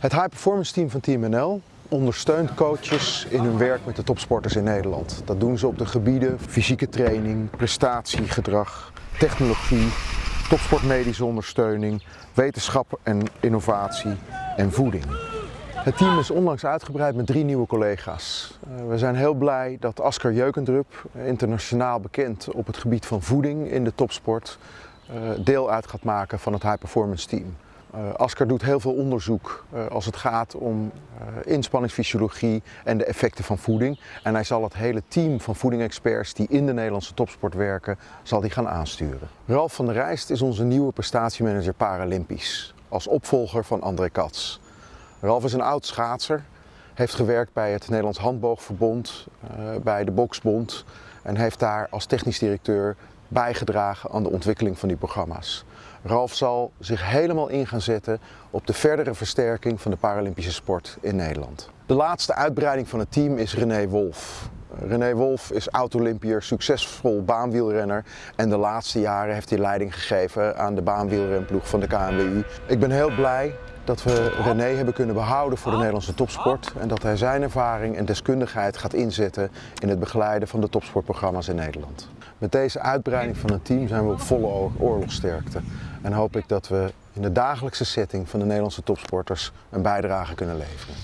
Het High Performance Team van Team NL ondersteunt coaches in hun werk met de topsporters in Nederland. Dat doen ze op de gebieden fysieke training, prestatiegedrag, technologie, topsportmedische ondersteuning, wetenschap en innovatie en voeding. Het team is onlangs uitgebreid met drie nieuwe collega's. Uh, we zijn heel blij dat Asker Jeukendrup, internationaal bekend op het gebied van voeding in de topsport, uh, deel uit gaat maken van het High Performance Team. Uh, Asker doet heel veel onderzoek uh, als het gaat om uh, inspanningsfysiologie en de effecten van voeding. En hij zal het hele team van voedingexperts die in de Nederlandse topsport werken, zal die gaan aansturen. Ralf van der Rijst is onze nieuwe prestatiemanager Paralympisch, als opvolger van André Katz. Ralf is een oud schaatser, heeft gewerkt bij het Nederlands Handboogverbond, bij de Boksbond en heeft daar als technisch directeur bijgedragen aan de ontwikkeling van die programma's. Ralf zal zich helemaal in gaan zetten op de verdere versterking van de Paralympische sport in Nederland. De laatste uitbreiding van het team is René Wolf. René Wolf is oud-Olympiër, succesvol baanwielrenner en de laatste jaren heeft hij leiding gegeven aan de baanwielrenploeg van de KNWU. Ik ben heel blij dat we René hebben kunnen behouden voor de Nederlandse topsport en dat hij zijn ervaring en deskundigheid gaat inzetten in het begeleiden van de topsportprogramma's in Nederland. Met deze uitbreiding van het team zijn we op volle oorlogsterkte en hoop ik dat we in de dagelijkse setting van de Nederlandse topsporters een bijdrage kunnen leveren.